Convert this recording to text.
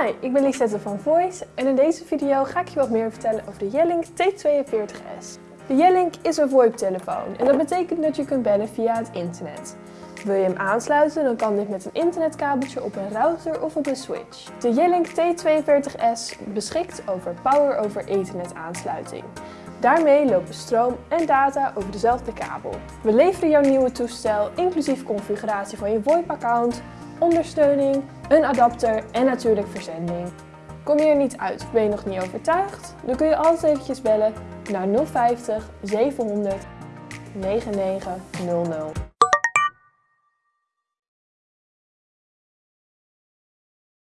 Hi, ik ben Lisette van Voice en in deze video ga ik je wat meer vertellen over de Jellink T42S. De Jellink is een VoIP-telefoon en dat betekent dat je kunt bellen via het internet. Wil je hem aansluiten, dan kan dit met een internetkabeltje op een router of op een switch. De Jellink T42S beschikt over Power over Ethernet aansluiting. Daarmee lopen stroom en data over dezelfde kabel. We leveren jouw nieuwe toestel inclusief configuratie van je VoIP-account, ondersteuning, een adapter en natuurlijk verzending. Kom je er niet uit of ben je nog niet overtuigd? Dan kun je altijd eventjes bellen naar 050 700 9900.